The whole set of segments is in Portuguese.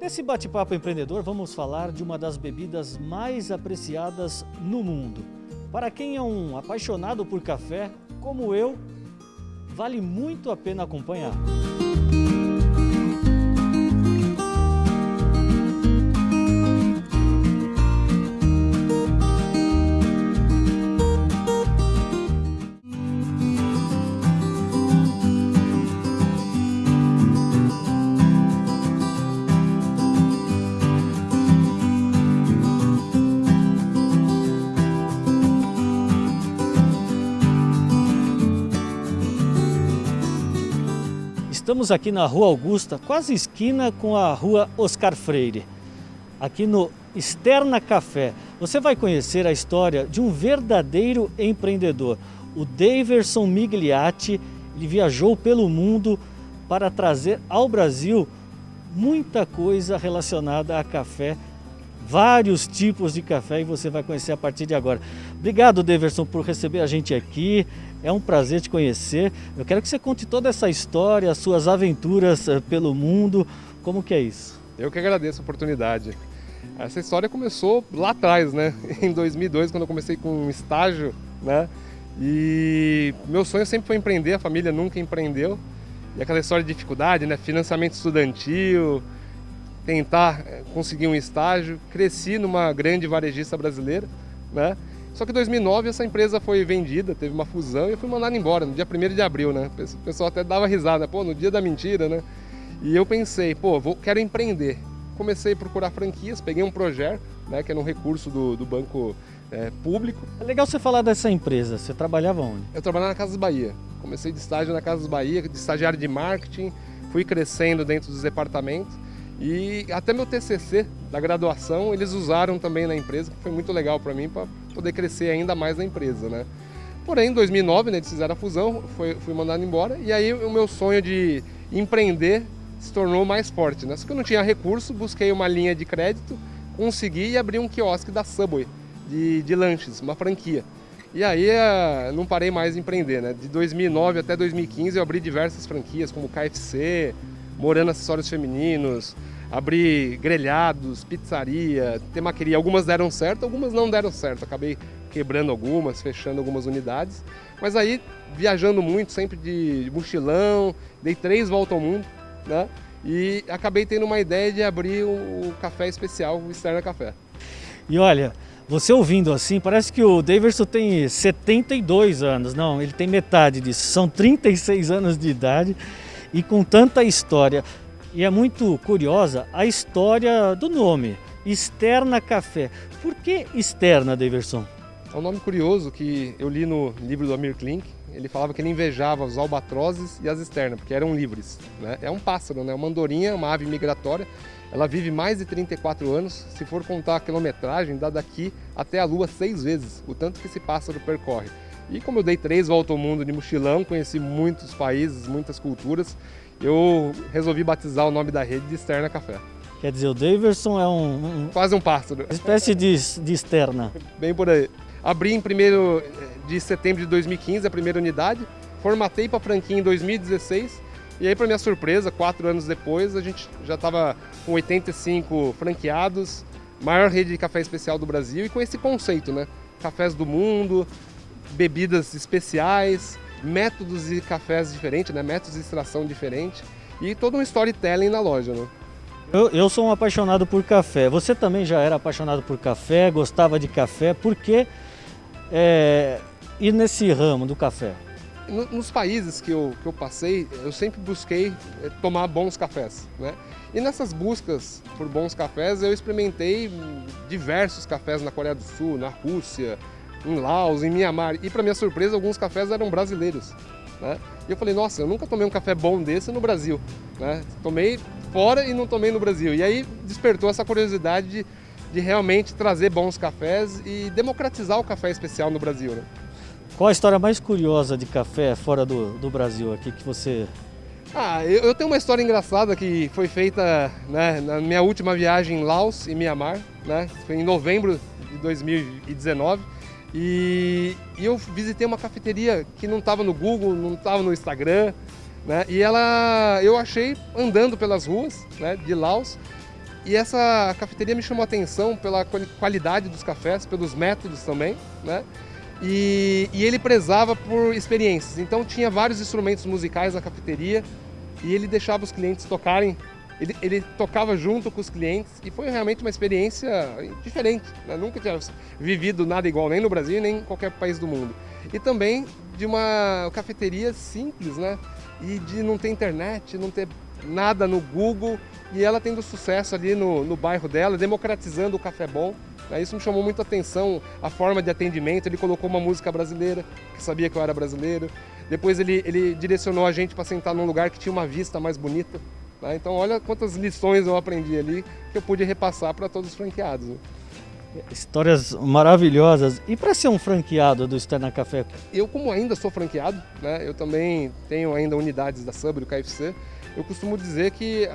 Nesse bate-papo empreendedor, vamos falar de uma das bebidas mais apreciadas no mundo. Para quem é um apaixonado por café, como eu, vale muito a pena acompanhar. Estamos aqui na Rua Augusta, quase esquina com a Rua Oscar Freire. Aqui no Externa Café, você vai conhecer a história de um verdadeiro empreendedor. O Daverson Migliati, ele viajou pelo mundo para trazer ao Brasil muita coisa relacionada a café, vários tipos de café e você vai conhecer a partir de agora. Obrigado, Daverson, por receber a gente aqui. É um prazer te conhecer. Eu quero que você conte toda essa história, as suas aventuras eh, pelo mundo. Como que é isso? Eu que agradeço a oportunidade. Essa história começou lá atrás, né? Em 2002, quando eu comecei com um estágio, né? E meu sonho sempre foi empreender, a família nunca empreendeu. E aquela história de dificuldade, né? Financiamento estudantil, tentar eh, conseguir um estágio. Cresci numa grande varejista brasileira, né? Só que em 2009 essa empresa foi vendida, teve uma fusão e eu fui mandado embora no dia 1 de abril, né? O pessoal até dava risada, pô, no dia da mentira, né? E eu pensei, pô, vou, quero empreender. Comecei a procurar franquias, peguei um projeto, né, que era um recurso do, do banco é, público. É legal você falar dessa empresa, você trabalhava onde? Eu trabalhava na Casas Bahia. Comecei de estágio na Casas Bahia, de estagiário de marketing, fui crescendo dentro dos departamentos. E até meu TCC da graduação eles usaram também na empresa, que foi muito legal para mim para poder crescer ainda mais na empresa, né? Porém, em 2009, né, eles fizeram a fusão, foi, fui mandado embora e aí o meu sonho de empreender se tornou mais forte, né? Só que eu não tinha recurso, busquei uma linha de crédito, consegui e abri um quiosque da Subway de, de lanches, uma franquia. E aí eh, não parei mais de empreender, né? De 2009 até 2015 eu abri diversas franquias como KFC, Morando Acessórios Femininos, abri grelhados, pizzaria, temaqueria. Algumas deram certo, algumas não deram certo. Acabei quebrando algumas, fechando algumas unidades. Mas aí, viajando muito, sempre de mochilão, dei três voltas ao mundo, né? E acabei tendo uma ideia de abrir o café especial, o Externa Café. E olha, você ouvindo assim, parece que o Daverson tem 72 anos. Não, ele tem metade disso. São 36 anos de idade e com tanta história. E é muito curiosa a história do nome, Externa Café. Por que Externa, Daverson? É um nome curioso que eu li no livro do Amir Klink. Ele falava que ele invejava os albatrozes e as externas, porque eram livres. Né? É um pássaro, né? uma andorinha, uma ave migratória. Ela vive mais de 34 anos. Se for contar a quilometragem, dá daqui até a Lua seis vezes, o tanto que esse pássaro percorre. E como eu dei três voltas ao mundo de mochilão, conheci muitos países, muitas culturas, eu resolvi batizar o nome da rede de Externa Café. Quer dizer, o Daverson é um... um Quase um pássaro. Espécie de, de externa. Bem por aí. Abri em 1 eh, de setembro de 2015 a primeira unidade, formatei para a franquia em 2016 e aí, para minha surpresa, quatro anos depois, a gente já estava com 85 franqueados, maior rede de café especial do Brasil e com esse conceito, né? Cafés do mundo, bebidas especiais, métodos de cafés diferentes, né? métodos de extração diferentes e todo um storytelling na loja. Né? Eu, eu, sou um apaixonado por café. Você também já era apaixonado por café, gostava de café. Por que é, ir nesse ramo do café? Nos países que eu, que eu passei, eu sempre busquei é, tomar bons cafés. Né? E nessas buscas por bons cafés, eu experimentei diversos cafés na Coreia do Sul, na Rússia, em Laos, em Mianmar. E para minha surpresa, alguns cafés eram brasileiros. Né? E eu falei, nossa, eu nunca tomei um café bom desse no Brasil. Né? Tomei fora e não tomei no Brasil. E aí despertou essa curiosidade de, de realmente trazer bons cafés e democratizar o café especial no Brasil. Né? Qual a história mais curiosa de café fora do, do Brasil aqui que você... Ah, eu, eu tenho uma história engraçada que foi feita né, na minha última viagem em Laos e Mianmar, né? Foi em novembro de 2019. E, e eu visitei uma cafeteria que não estava no Google, não estava no Instagram, né? E ela, eu achei andando pelas ruas né, de Laos e essa cafeteria me chamou a atenção pela qualidade dos cafés, pelos métodos também, né? E, e, ele prezava por experiências. Então tinha vários instrumentos musicais na cafeteria e ele deixava os clientes tocarem. Ele, ele tocava junto com os clientes e foi realmente uma experiência diferente. Né? Nunca tinha vivido nada igual nem no Brasil nem em qualquer país do mundo. E também de uma cafeteria simples, né? E de não ter internet, não ter nada no Google e ela tendo sucesso ali no, no bairro dela, democratizando o café bom. Né? Isso me chamou muito a atenção, a forma de atendimento. Ele colocou uma música brasileira, que sabia que eu era brasileiro. Depois ele, ele direcionou a gente para sentar num lugar que tinha uma vista mais bonita. Né? Então olha quantas lições eu aprendi ali que eu pude repassar para todos os franqueados. Né? Histórias maravilhosas. E para ser um franqueado do Externa Café? Eu, como ainda sou franqueado, né, eu também tenho ainda unidades da Sub, do KFC, eu costumo dizer que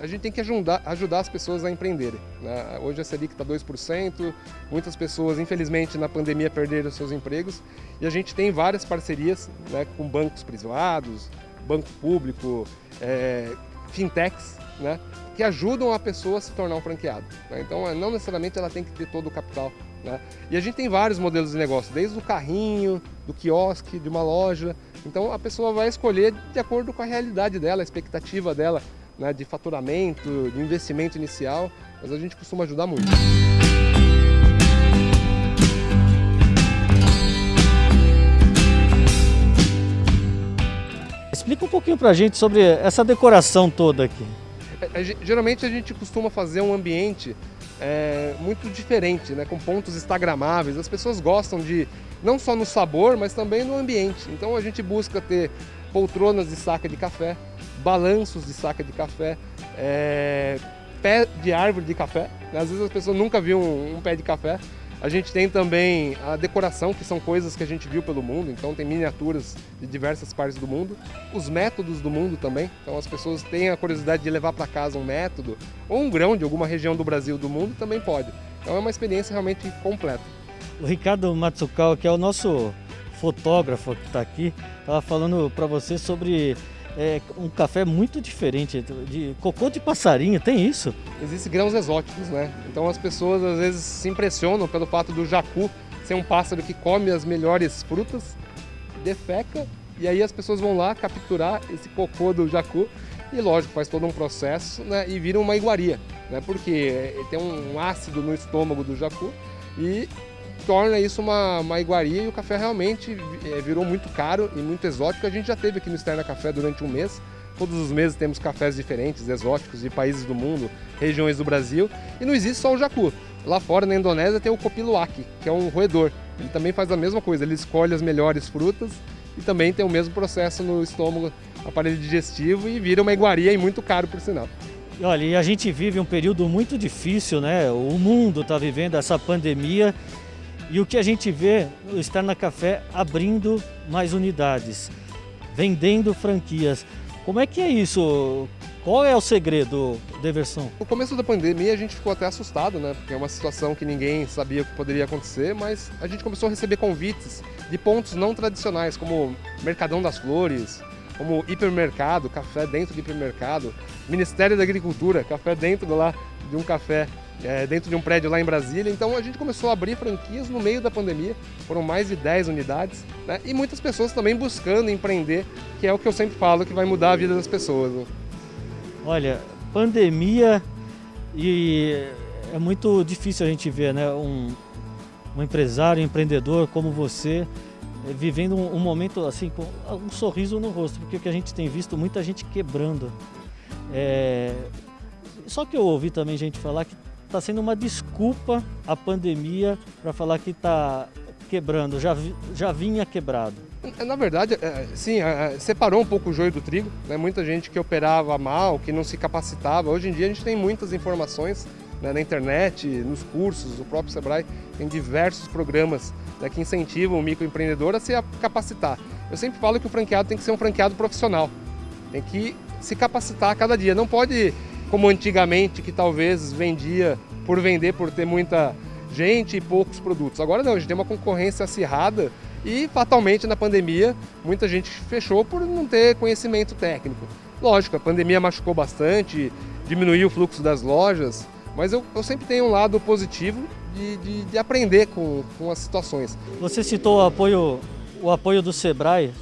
a, gente tem que ajudar, ajudar as pessoas a empreenderem. Né? Hoje a Selic está 2%, muitas pessoas, infelizmente, na pandemia perderam seus empregos e a gente tem várias parcerias né, com bancos privados, banco público, é, fintechs, né, que ajudam a pessoa a se tornar um franqueado. Né? Então, não necessariamente ela tem que ter todo o capital né? E a gente tem vários modelos de negócio, desde o carrinho, do quiosque, de uma loja. Então a pessoa vai escolher de acordo com a realidade dela, a expectativa dela né, de faturamento, de investimento inicial, mas a gente costuma ajudar muito. Pouquinho pra gente sobre essa decoração toda aqui. É, é, geralmente a gente costuma fazer um ambiente é, muito diferente, né? com pontos instagramáveis. As pessoas gostam de, não só no sabor, mas também no ambiente. Então a gente busca ter poltronas de saca de café, balanços de saca de café, é, pé de árvore de café. Às vezes as pessoas nunca viram um, um pé de café. A gente tem também a decoração, que são coisas que a gente viu pelo mundo, então tem miniaturas de diversas partes do mundo. Os métodos do mundo também, então as pessoas têm a curiosidade de levar para casa um método ou um grão de alguma região do Brasil do mundo também pode. Então é uma experiência realmente completa. O Ricardo Matsukawa, que é o nosso fotógrafo que está aqui, estava falando para você sobre é um café muito diferente, de cocô de passarinho, tem isso? Existem grãos exóticos, né? Então as pessoas às vezes se impressionam pelo fato do jacu ser um pássaro que come as melhores frutas, defeca, e aí as pessoas vão lá capturar esse cocô do jacu e lógico, faz todo um processo né, e vira uma iguaria, né, porque tem um ácido no estômago do jacu e torna isso uma, uma iguaria e o café realmente é, virou muito caro e muito exótico. A gente já teve aqui no Externa Café durante um mês. Todos os meses temos cafés diferentes, exóticos, de países do mundo, regiões do Brasil. E não existe só o jacu. Lá fora, na Indonésia, tem o copiluac, que é um roedor. Ele também faz a mesma coisa, ele escolhe as melhores frutas e também tem o mesmo processo no estômago, aparelho digestivo e vira uma iguaria e muito caro, por sinal. Olha, e a gente vive um período muito difícil, né? O mundo está vivendo essa pandemia e o que a gente vê no Externa Café abrindo mais unidades, vendendo franquias. Como é que é isso? Qual é o segredo, Deverson? No começo da pandemia a gente ficou até assustado, né? Porque é uma situação que ninguém sabia o que poderia acontecer, mas a gente começou a receber convites de pontos não tradicionais, como Mercadão das Flores, como hipermercado, café dentro do hipermercado, Ministério da Agricultura, café dentro lá de um café é, dentro de um prédio lá em Brasília. Então a gente começou a abrir franquias no meio da pandemia, foram mais de 10 unidades, né? e muitas pessoas também buscando empreender, que é o que eu sempre falo que vai mudar a vida das pessoas. Né? Olha, pandemia e é muito difícil a gente ver né? um, um empresário, um empreendedor como você é, vivendo um, um, momento assim com um sorriso no rosto, porque o que a gente tem visto muita gente quebrando. É... Só que eu ouvi também gente falar que está sendo uma desculpa a pandemia para falar que está quebrando, já, já vinha quebrado. Na verdade, é, sim, é, separou um pouco o joio do trigo. Né? Muita gente que operava mal, que não se capacitava. Hoje em dia a gente tem muitas informações né, na internet, nos cursos, o próprio Sebrae tem diversos programas né, que incentivam o microempreendedor a se capacitar. Eu sempre falo que o franqueado tem que ser um franqueado profissional, tem que se capacitar a cada dia. Não pode como antigamente, que talvez vendia por vender, por ter muita gente e poucos produtos. Agora não, a gente tem uma concorrência acirrada e fatalmente na pandemia muita gente fechou por não ter conhecimento técnico. Lógico, a pandemia machucou bastante, diminuir o fluxo das lojas, mas eu, eu sempre tenho um lado positivo de, de, de aprender com, com as situações. Você citou o apoio, o apoio do Sebrae.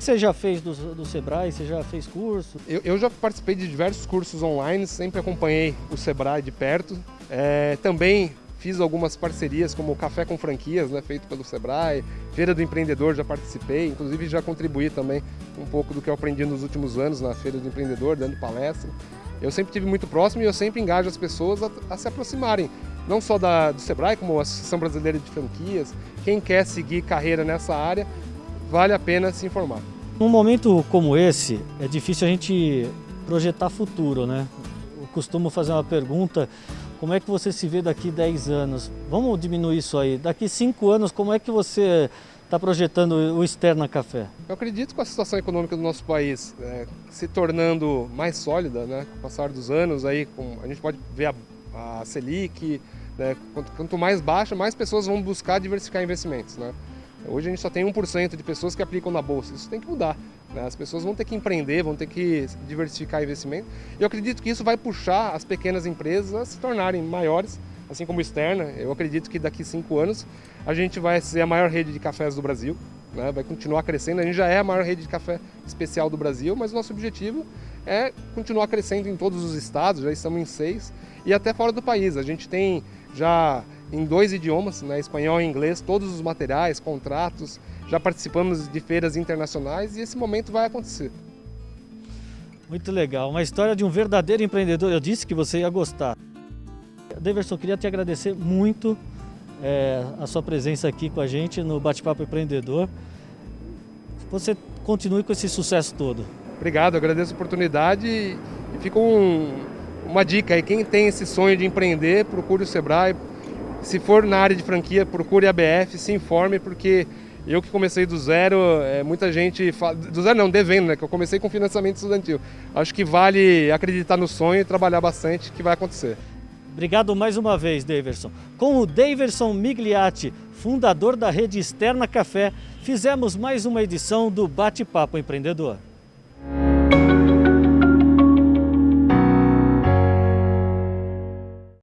Você já fez do, do Sebrae? Você já fez curso? Eu, eu, já participei de diversos cursos online, sempre acompanhei o Sebrae de perto. É, também Fiz algumas parcerias, como o Café com Franquias, né, feito pelo Sebrae, Feira do Empreendedor, já participei, inclusive já contribuí também um pouco do que eu aprendi nos últimos anos na Feira do Empreendedor, dando palestra. Eu sempre tive muito próximo e eu sempre engajo as pessoas a, a se aproximarem, não só da, do Sebrae, como a Associação Brasileira de Franquias. Quem quer seguir carreira nessa área, vale a pena se informar. Num momento como esse, é difícil a gente projetar futuro, né? Eu costumo fazer uma pergunta como é que você se vê daqui 10 anos? Vamos diminuir isso aí. Daqui 5 anos, como é que você está projetando o Externa Café? Eu acredito que a situação econômica do nosso país é, se tornando mais sólida, né, com o passar dos anos, aí, com, a gente pode ver a, a Selic, né, quanto, quanto, mais baixa, mais pessoas vão buscar diversificar investimentos. Né? Hoje a gente só tem 1% de pessoas que aplicam na Bolsa, isso tem que mudar. Né? As pessoas vão ter que empreender, vão ter que diversificar investimento. Eu acredito que isso vai puxar as pequenas empresas a se tornarem maiores, assim como externa. Eu acredito que daqui cinco anos a gente vai ser a maior rede de cafés do Brasil, né? vai continuar crescendo. A gente já é a maior rede de café especial do Brasil, mas nosso objetivo é continuar crescendo em todos os estados, já estamos em seis, e até fora do país. A gente tem já em dois idiomas, né, espanhol e inglês, todos os materiais, contratos, já participamos de feiras internacionais e esse momento vai acontecer. Muito legal, uma história de um verdadeiro empreendedor, eu disse que você ia gostar. Deverson, queria te agradecer muito é, a sua presença aqui com a gente no Bate-Papo Empreendedor. Você continue com esse sucesso todo. Obrigado, agradeço a oportunidade e fica um, uma dica aí, quem tem esse sonho de empreender, procure o Sebrae. Se for na área de franquia, procure a BF, se informe, porque eu que comecei do zero, é, muita gente fala, do zero não, devendo, né? Que eu comecei com financiamento estudantil. Acho que vale acreditar no sonho e trabalhar bastante que vai acontecer. Obrigado mais uma vez, Daverson. Com o Daverson Migliati, fundador da rede Externa Café, fizemos mais uma edição do Bate-Papo Empreendedor.